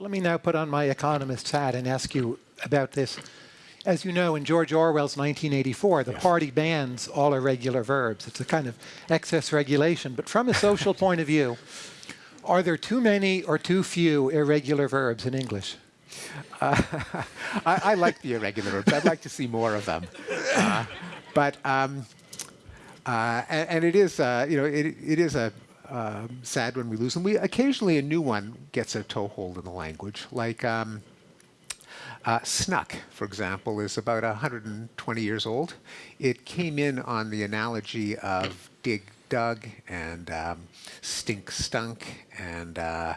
Let me now put on my economist's hat and ask you about this. As you know, in George Orwell's 1984, the Yes. party bans all irregular verbs. It's a kind of excess regulation. But from a social point of view, are there too many or too few irregular verbs in English? I, I like the irregular verbs. I'd like to see more of them. Uh, but um, uh, and, and it is, uh, you know, it, it is a um, sad when we lose them. We occasionally a new one gets a toehold in the language, like. Um, uh, snuck, for example, is about 120 years old. It came in on the analogy of dig dug and um, stink stunk and uh,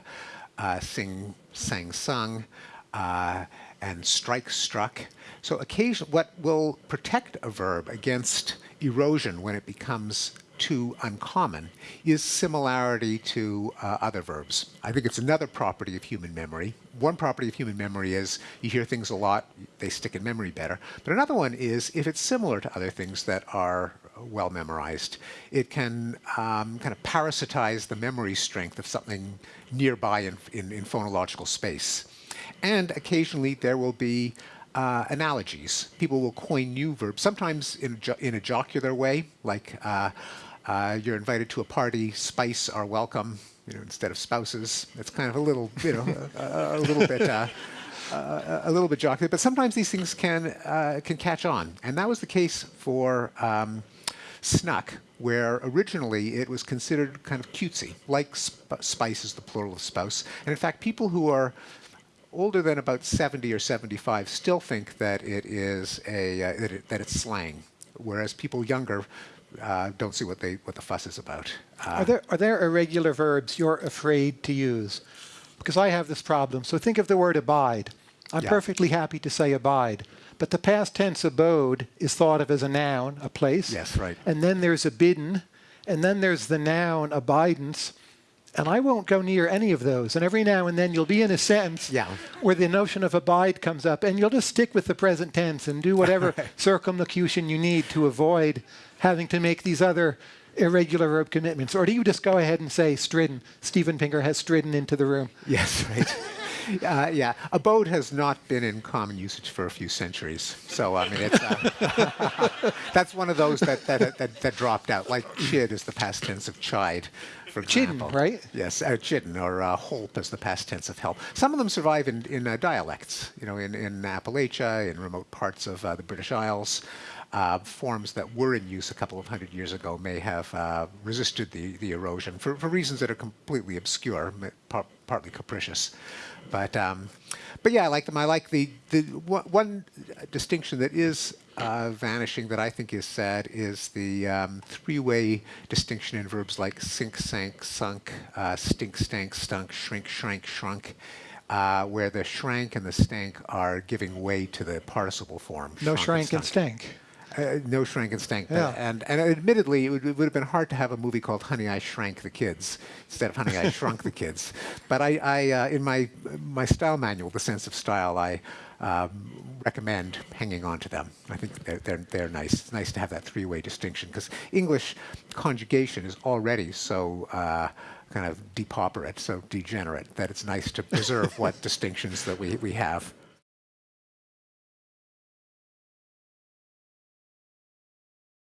uh, sing sang sung uh, and strike struck. So occasion what will protect a verb against erosion when it becomes too uncommon is similarity to uh, other verbs. I think it's another property of human memory. One property of human memory is you hear things a lot, they stick in memory better. But another one is if it's similar to other things that are well memorized, it can um, kind of parasitize the memory strength of something nearby in, in, in phonological space. And occasionally there will be uh, analogies. People will coin new verbs, sometimes in, jo in a jocular way, like uh, uh, you're invited to a party, spice are welcome, you know, instead of spouses. It's kind of a little, you know, a, a, little bit, uh, uh, a little bit jocular. But sometimes these things can uh, can catch on, and that was the case for um, snuck, where originally it was considered kind of cutesy, like sp spice is the plural of spouse. And in fact, people who are older than about 70 or 75 still think that it is a uh, that, it, that it's slang, whereas people younger uh, don't see what they what the fuss is about. Uh, Are there, are there irregular verbs you're afraid to use? Because I have this problem. So think of the word abide. I'm Yeah. perfectly happy to say abide. But the past tense abode is thought of as a noun, a place. Yes, right. And then there's abidden. And then there's the noun abidance. And I won't go near any of those. And every now and then you'll be in a sentence Yeah. where the notion of abide comes up. And you'll just stick with the present tense and do whatever circumlocution you need to avoid having to make these other irregular verb commitments? Or do you just go ahead and say stridden? Steven Pinker has stridden into the room. Yes, right. Uh, yeah, abode has not been in common usage for a few centuries. So I mean, it's, uh, that's one of those that, that, that, that dropped out. Like chid is the past tense of chide, for Chidden, example. right? Yes, uh, chidden, or uh, holp is the past tense of help. Some of them survive in, in uh, dialects, you know, in, in Appalachia, in remote parts of uh, the British Isles. Uh, forms that were in use a couple of hundred years ago may have uh, resisted the, the erosion for, for reasons that are completely obscure, par- partly capricious. But um, but yeah, I like them. I like the the one, one distinction that is uh, vanishing that I think is sad is the um, three-way distinction in verbs like sink, sank, sunk, uh, stink, stank, stunk, shrink, shrank, shrunk. Uh, where the shrank and the stank are giving way to the participle form. No shrank and stank. Uh, no shrank and stank. Yeah. And, and admittedly, it would, it would have been hard to have a movie called Honey, I Shrank the Kids instead of Honey, I Shrunk the Kids. But I, I uh, in my, my style manual, The Sense of Style, I um, recommend hanging on to them. I think they're, they're, they're nice. It's nice to have that three-way distinction because English conjugation is already so uh, kind of depauperate, so degenerate, that it's nice to preserve what distinctions that we, we have.